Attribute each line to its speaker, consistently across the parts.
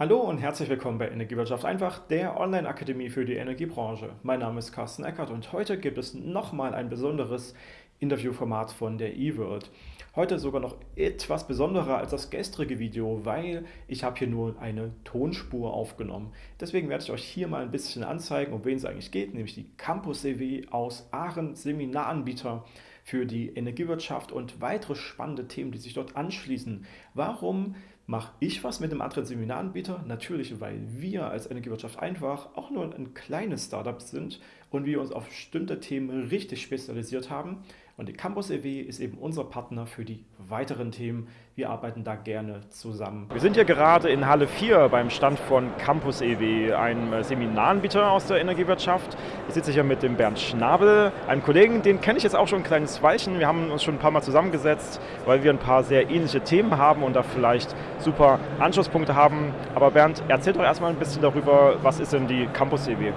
Speaker 1: Hallo und herzlich willkommen bei Energiewirtschaft einfach, der Online-Akademie für die Energiebranche. Mein Name ist Carsten Eckert und heute gibt es nochmal ein besonderes Interviewformat von der eWorld. Heute sogar noch etwas besonderer als das gestrige Video, weil ich habe hier nur eine Tonspur aufgenommen. Deswegen werde ich euch hier mal ein bisschen anzeigen, um wen es eigentlich geht, nämlich die Campus EW aus Aachen, Seminaranbieter für die Energiewirtschaft und weitere spannende Themen, die sich dort anschließen. Warum mache ich was mit einem anderen Seminaranbieter? Natürlich, weil wir als Energiewirtschaft einfach auch nur ein kleines Startup sind und wir uns auf bestimmte Themen richtig spezialisiert haben. Und die Campus EW ist eben unser Partner für die weiteren Themen. Wir arbeiten da gerne zusammen. Wir sind hier gerade in Halle 4 beim Stand von Campus EW, einem Seminaranbieter aus der Energiewirtschaft. Ich sitze hier mit dem Bernd Schnabel, einem Kollegen, den kenne ich jetzt auch schon ein kleines Weilchen. Wir haben uns schon ein paar Mal zusammengesetzt, weil wir ein paar sehr ähnliche Themen haben und da vielleicht super Anschlusspunkte haben. Aber Bernd, erzähl doch erstmal ein bisschen darüber, was ist denn die Campus EW?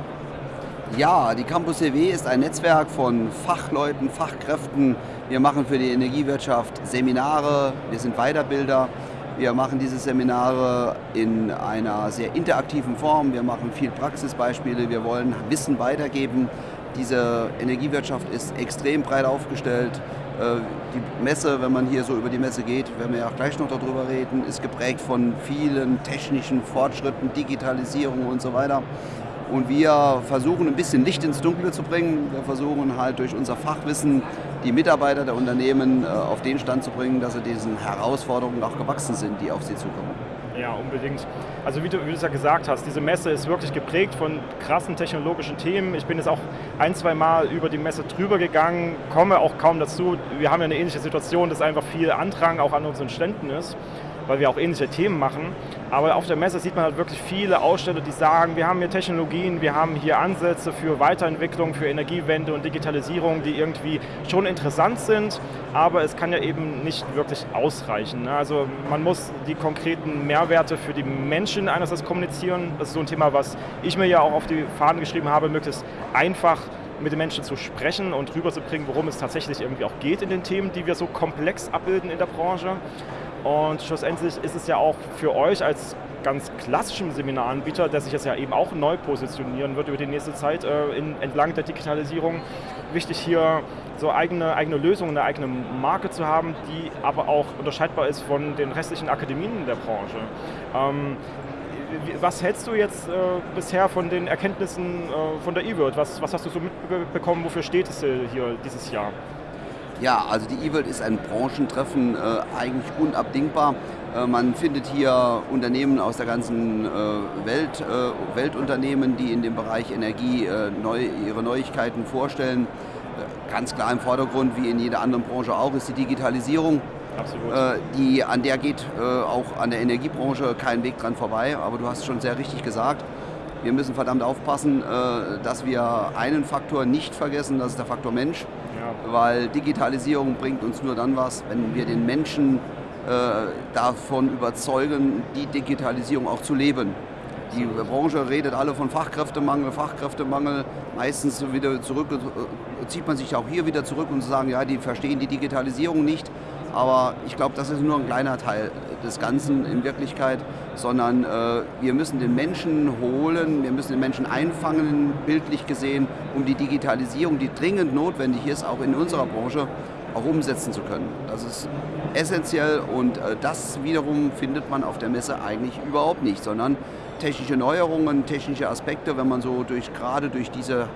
Speaker 2: Ja, die Campus EW ist ein Netzwerk von Fachleuten, Fachkräften. Wir machen für die Energiewirtschaft Seminare, wir sind Weiterbilder. Wir machen diese Seminare in einer sehr interaktiven Form. Wir machen viel Praxisbeispiele. Wir wollen Wissen weitergeben. Diese Energiewirtschaft ist extrem breit aufgestellt. Äh, die Messe, wenn man hier so über die Messe geht, werden wir ja auch gleich noch darüber reden, ist geprägt von vielen technischen Fortschritten, Digitalisierung und so weiter. Und wir versuchen ein bisschen Licht ins Dunkle zu bringen. Wir versuchen halt durch unser Fachwissen die Mitarbeiter der Unternehmen äh, auf den Stand zu bringen, dass sie diesen Herausforderungen auch gewachsen sind, die auf sie zukommen.
Speaker 1: Ja, unbedingt. Also wie du, wie du es ja gesagt hast, diese Messe ist wirklich geprägt von krassen technologischen Themen. Ich bin jetzt auch ein, zwei Mal über die Messe drüber gegangen, komme auch kaum dazu. Wir haben ja eine ähnliche Situation, dass einfach viel Andrang auch an unseren Ständen ist weil wir auch ähnliche Themen machen. Aber auf der Messe sieht man halt wirklich viele Aussteller, die sagen, wir haben hier Technologien, wir haben hier Ansätze für Weiterentwicklung, für Energiewende und Digitalisierung, die irgendwie schon interessant sind, aber es kann ja eben nicht wirklich ausreichen. Ne? Also man muss die konkreten Mehrwerte für die Menschen einerseits kommunizieren. Das ist so ein Thema, was ich mir ja auch auf die Fahnen geschrieben habe, möglichst einfach mit den Menschen zu sprechen und rüberzubringen, worum es tatsächlich irgendwie auch geht in den Themen, die wir so komplex abbilden in der Branche. Und schlussendlich ist es ja auch für euch als ganz klassischen Seminaranbieter, der sich jetzt ja eben auch neu positionieren wird über die nächste Zeit äh, in, entlang der Digitalisierung, wichtig hier so eigene, eigene Lösungen, eine eigene Marke zu haben, die aber auch unterscheidbar ist von den restlichen Akademien der Branche. Ähm, was hältst du jetzt äh, bisher von den Erkenntnissen äh, von der eWorld? Was, was hast du so mitbekommen, wofür steht es äh, hier dieses Jahr?
Speaker 2: Ja, also die E-World ist ein Branchentreffen, äh, eigentlich unabdingbar. Äh, man findet hier Unternehmen aus der ganzen äh, Welt, äh, Weltunternehmen, die in dem Bereich Energie äh, neu, ihre Neuigkeiten vorstellen. Äh, ganz klar im Vordergrund, wie in jeder anderen Branche auch, ist die Digitalisierung. Absolut. Die, an der geht auch an der Energiebranche kein Weg dran vorbei, aber du hast schon sehr richtig gesagt. Wir müssen verdammt aufpassen, dass wir einen Faktor nicht vergessen, das ist der Faktor Mensch weil Digitalisierung bringt uns nur dann was, wenn wir den Menschen äh, davon überzeugen, die Digitalisierung auch zu leben. Die Branche redet alle von Fachkräftemangel, Fachkräftemangel. Meistens wieder zurück, äh, zieht man sich auch hier wieder zurück und sagen, ja, die verstehen die Digitalisierung nicht. Aber ich glaube, das ist nur ein kleiner Teil des Ganzen in Wirklichkeit, sondern äh, wir müssen den Menschen holen, wir müssen den Menschen einfangen, bildlich gesehen, um die Digitalisierung, die dringend notwendig ist, auch in unserer Branche, auch umsetzen zu können. Das ist essentiell und äh, das wiederum findet man auf der Messe eigentlich überhaupt nicht, sondern technische Neuerungen, technische Aspekte, wenn man so durch, gerade durch diese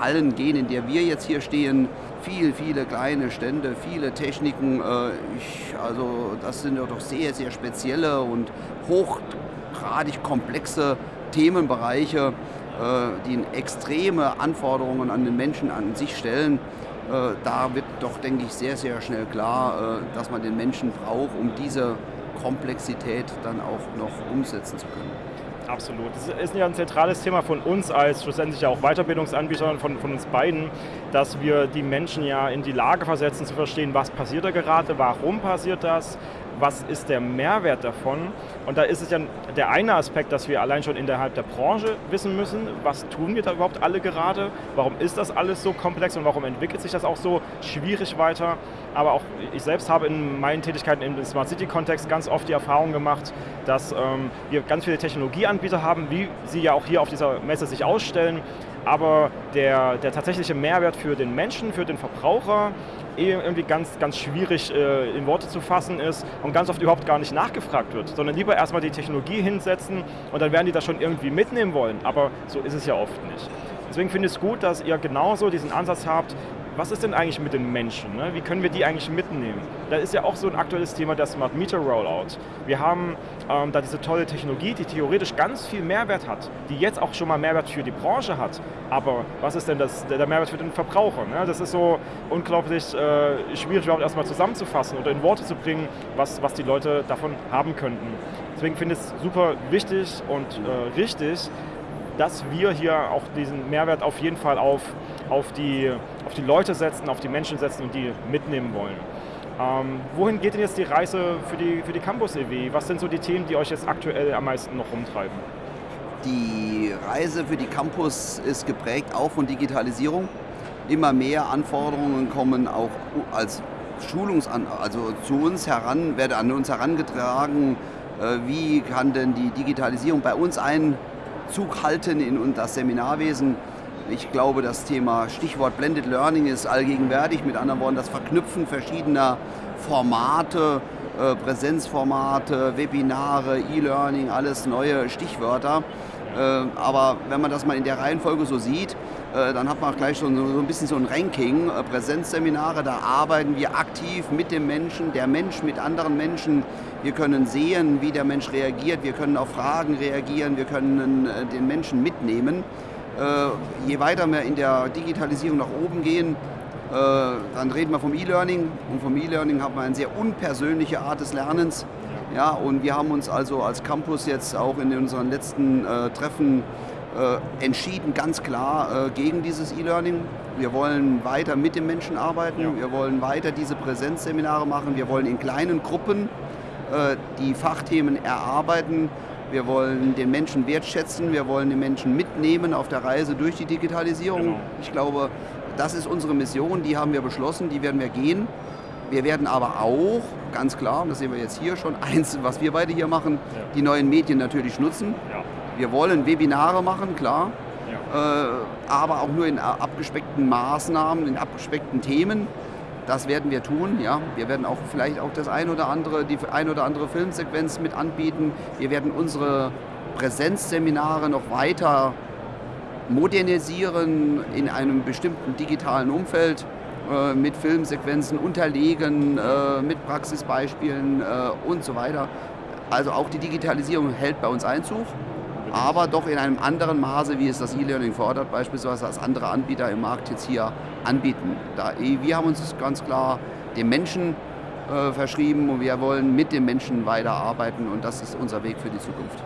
Speaker 2: Hallen gehen, in der wir jetzt hier stehen, viel, viele kleine Stände, viele Techniken. Äh, ich, also das sind ja doch sehr, sehr spezielle und hochgradig komplexe Themenbereiche, äh, die extreme Anforderungen an den Menschen an sich stellen. Äh, da wird doch, denke ich, sehr, sehr schnell klar, dass man den Menschen braucht, um diese Komplexität dann auch noch umsetzen zu können.
Speaker 1: Absolut. Das ist ja ein zentrales Thema von uns als schlussendlich ja auch Weiterbildungsanbieter von, von uns beiden, dass wir die Menschen ja in die Lage versetzen zu verstehen, was passiert da gerade, warum passiert das, was ist der Mehrwert davon? Und da ist es ja der eine Aspekt, dass wir allein schon innerhalb der Branche wissen müssen, was tun wir da überhaupt alle gerade, warum ist das alles so komplex und warum entwickelt sich das auch so schwierig weiter. Aber auch ich selbst habe in meinen Tätigkeiten im Smart City-Kontext ganz oft die Erfahrung gemacht, dass ähm, wir ganz viele Technologieanbieter haben, wie sie ja auch hier auf dieser Messe sich ausstellen, aber der, der tatsächliche Mehrwert für den Menschen, für den Verbraucher, eh irgendwie ganz, ganz schwierig äh, in Worte zu fassen ist und ganz oft überhaupt gar nicht nachgefragt wird, sondern lieber erstmal die Technologie hinsetzen und dann werden die das schon irgendwie mitnehmen wollen, aber so ist es ja oft nicht. Deswegen finde ich es gut, dass ihr genauso diesen Ansatz habt, was ist denn eigentlich mit den Menschen? Ne? Wie können wir die eigentlich mitnehmen? Da ist ja auch so ein aktuelles Thema der Smart Meter Rollout. Wir haben ähm, da diese tolle Technologie, die theoretisch ganz viel Mehrwert hat, die jetzt auch schon mal Mehrwert für die Branche hat. Aber was ist denn das, der, Mehrwert für den Verbraucher? Ne? Das ist so unglaublich äh, schwierig überhaupt erstmal zusammenzufassen oder in Worte zu bringen, was, was die Leute davon haben könnten. Deswegen finde ich es super wichtig und äh, richtig, dass wir hier auch diesen Mehrwert auf jeden Fall auf, auf, die, auf die Leute setzen, auf die Menschen setzen und die mitnehmen wollen. Ähm, wohin geht denn jetzt die Reise für die, für die Campus EW? Was sind so die Themen, die euch jetzt aktuell am meisten noch umtreiben?
Speaker 2: Die Reise für die Campus ist geprägt auch von Digitalisierung. Immer mehr Anforderungen kommen auch als Schulungsan also zu uns heran, werden an uns herangetragen, äh, wie kann denn die Digitalisierung bei uns ein Zug halten in das Seminarwesen. Ich glaube, das Thema Stichwort Blended Learning ist allgegenwärtig. Mit anderen Worten, das Verknüpfen verschiedener Formate, äh, Präsenzformate, Webinare, E-Learning, alles neue Stichwörter. Äh, aber wenn man das mal in der Reihenfolge so sieht, dann hat man auch gleich so ein bisschen so ein Ranking. Präsenzseminare, da arbeiten wir aktiv mit dem Menschen, der Mensch mit anderen Menschen. Wir können sehen, wie der Mensch reagiert, wir können auf Fragen reagieren, wir können den Menschen mitnehmen. Je weiter wir in der Digitalisierung nach oben gehen, dann reden wir vom E-Learning und vom E-Learning haben wir eine sehr unpersönliche Art des Lernens. Ja, und wir haben uns also als Campus jetzt auch in unseren letzten äh, Treffen äh, entschieden, ganz klar äh, gegen dieses E-Learning. Wir wollen weiter mit den Menschen arbeiten, ja. wir wollen weiter diese Präsenzseminare machen, wir wollen in kleinen Gruppen äh, die Fachthemen erarbeiten. Wir wollen den Menschen wertschätzen, wir wollen den Menschen mitnehmen auf der Reise durch die Digitalisierung. Genau. Ich glaube, das ist unsere Mission, die haben wir beschlossen, die werden wir gehen. Wir werden aber auch, ganz klar, und das sehen wir jetzt hier schon, eins, was wir beide hier machen, ja. die neuen Medien natürlich nutzen. Ja. Wir wollen Webinare machen, klar, ja. äh, aber auch nur in abgespeckten Maßnahmen, in abgespeckten Themen. Das werden wir tun, ja. Wir werden auch vielleicht auch das ein oder andere, die ein oder andere Filmsequenz mit anbieten. Wir werden unsere Präsenzseminare noch weiter modernisieren in einem bestimmten digitalen Umfeld. Äh, mit Filmsequenzen unterlegen, äh, mit Praxisbeispielen äh, und so weiter. Also auch die Digitalisierung hält bei uns Einzug, aber doch in einem anderen Maße, wie es das E-Learning fordert, beispielsweise als andere Anbieter im Markt jetzt hier anbieten. Da, wir haben uns ganz klar dem Menschen äh, verschrieben und wir wollen mit dem Menschen weiterarbeiten und das ist unser Weg für die Zukunft.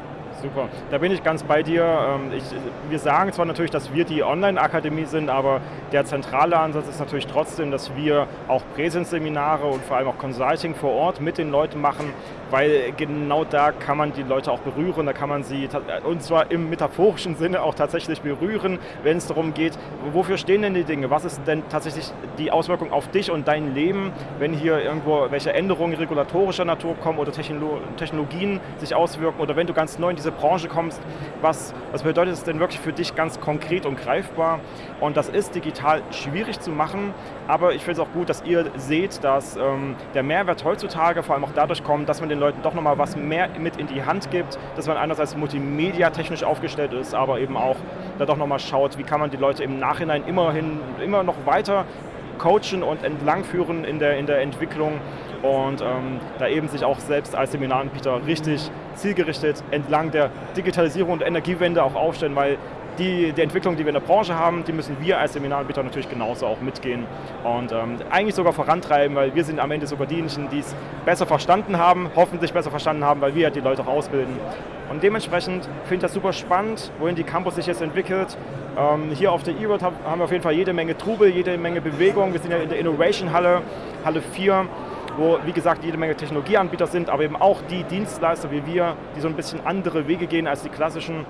Speaker 1: Super, da bin ich ganz bei dir. Ähm, ich, wir sagen zwar natürlich, dass wir die Online-Akademie sind, aber der zentrale Ansatz ist natürlich trotzdem, dass wir auch Präsenzseminare und vor allem auch Consulting vor Ort mit den Leuten machen, weil genau da kann man die Leute auch berühren, da kann man sie, und zwar im metaphorischen Sinne auch tatsächlich berühren, wenn es darum geht, wofür stehen denn die Dinge, was ist denn tatsächlich die Auswirkung auf dich und dein Leben, wenn hier irgendwo welche Änderungen regulatorischer Natur kommen oder Technologien sich auswirken oder wenn du ganz neu in diese Branche kommst, was, was bedeutet es denn wirklich für dich ganz konkret und greifbar? Und das ist digital schwierig zu machen, aber ich finde es auch gut, dass ihr seht, dass ähm, der Mehrwert heutzutage vor allem auch dadurch kommt, dass man den Leuten doch nochmal was mehr mit in die Hand gibt, dass man einerseits multimedia-technisch aufgestellt ist, aber eben auch da doch nochmal schaut, wie kann man die Leute im Nachhinein immerhin immer noch weiter coachen und entlangführen in der, in der Entwicklung. Und ähm, da eben sich auch selbst als Seminaranbieter richtig zielgerichtet entlang der Digitalisierung und Energiewende auch aufstellen, weil die, die Entwicklung, die wir in der Branche haben, die müssen wir als Seminaranbieter natürlich genauso auch mitgehen und ähm, eigentlich sogar vorantreiben, weil wir sind am Ende sogar diejenigen, die es besser verstanden haben, hoffentlich besser verstanden haben, weil wir die Leute auch ausbilden. Und dementsprechend finde ich das super spannend, wohin die Campus sich jetzt entwickelt. Ähm, hier auf der E-World haben wir auf jeden Fall jede Menge Trubel, jede Menge Bewegung. Wir sind ja in der Innovation Halle, Halle 4 wo, wie gesagt, jede Menge Technologieanbieter sind, aber eben auch die Dienstleister wie wir, die so ein bisschen andere Wege gehen als die klassischen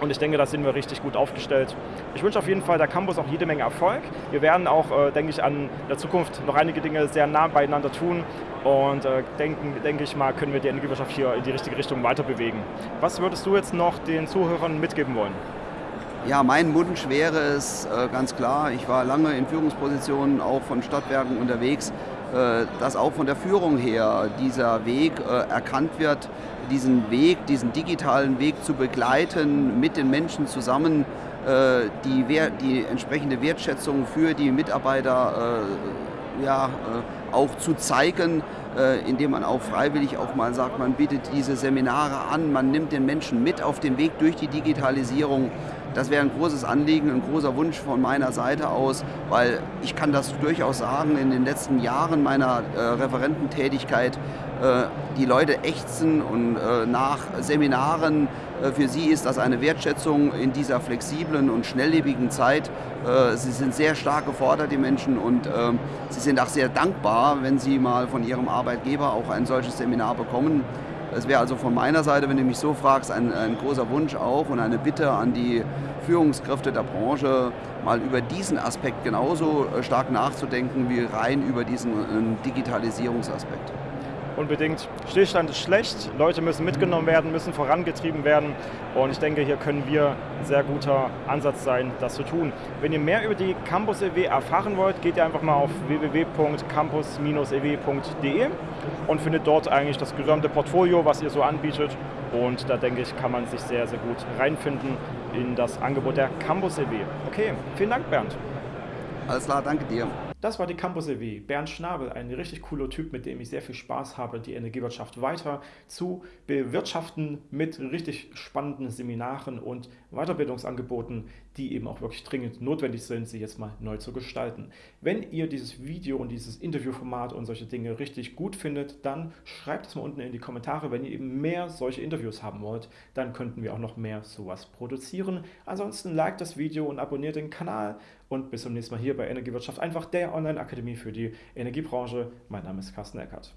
Speaker 1: und ich denke, da sind wir richtig gut aufgestellt. Ich wünsche auf jeden Fall der Campus auch jede Menge Erfolg. Wir werden auch, äh, denke ich, an der Zukunft noch einige Dinge sehr nah beieinander tun. Und äh, denken, denke ich mal, können wir die Energiewirtschaft hier in die richtige Richtung weiter bewegen. Was würdest du jetzt noch den Zuhörern mitgeben wollen?
Speaker 2: Ja, mein Wunsch wäre es äh, ganz klar, ich war lange in Führungspositionen auch von Stadtwerken unterwegs, dass auch von der Führung her dieser Weg äh, erkannt wird, diesen Weg, diesen digitalen Weg zu begleiten, mit den Menschen zusammen äh, die, die entsprechende Wertschätzung für die Mitarbeiter ja, auch zu zeigen, indem man auch freiwillig auch mal sagt, man bietet diese Seminare an, man nimmt den Menschen mit auf den Weg durch die Digitalisierung. Das wäre ein großes Anliegen, ein großer Wunsch von meiner Seite aus, weil ich kann das durchaus sagen, in den letzten Jahren meiner äh, Referententätigkeit, äh, die Leute ächzen und äh, nach Seminaren, äh, für sie ist das eine Wertschätzung in dieser flexiblen und schnelllebigen Zeit. Äh, sie sind sehr stark gefordert, die Menschen, und ähm, sie sind auch sehr dankbar, wenn sie mal von ihrem Arbeitgeber auch ein solches Seminar bekommen. Es wäre also von meiner Seite, wenn du mich so fragst, ein, ein, großer Wunsch auch und eine Bitte an die Führungskräfte der Branche, mal über diesen Aspekt genauso äh, stark nachzudenken wie rein über diesen äh, Digitalisierungsaspekt
Speaker 1: unbedingt. Stillstand ist schlecht, Leute müssen mitgenommen werden, müssen vorangetrieben werden und ich denke, hier können wir ein sehr guter Ansatz sein, das zu tun. Wenn ihr mehr über die Campus EW erfahren wollt, geht ihr einfach mal auf www.campus-ew.de und findet dort eigentlich das gesamte Portfolio, was ihr so anbietet und da denke ich, kann man sich sehr, sehr gut reinfinden in das Angebot der Campus EW. Okay, vielen Dank Bernd.
Speaker 2: Alles klar, danke dir.
Speaker 1: Das war die Campus EW. Bernd Schnabel, ein richtig cooler Typ, mit dem ich sehr viel Spaß habe, die Energiewirtschaft weiter zu bewirtschaften mit richtig spannenden Seminaren und Weiterbildungsangeboten, die eben auch wirklich dringend notwendig sind, sie jetzt mal neu zu gestalten. Wenn ihr dieses Video und dieses Interviewformat und solche Dinge richtig gut findet, dann schreibt es mal unten in die Kommentare. Wenn ihr eben mehr solche Interviews haben wollt, dann könnten wir auch noch mehr sowas produzieren. Ansonsten liked das Video und abonniert den Kanal und bis zum nächsten Mal hier bei Energiewirtschaft einfach der Online-Akademie für die Energiebranche. Mein Name ist Carsten Eckert.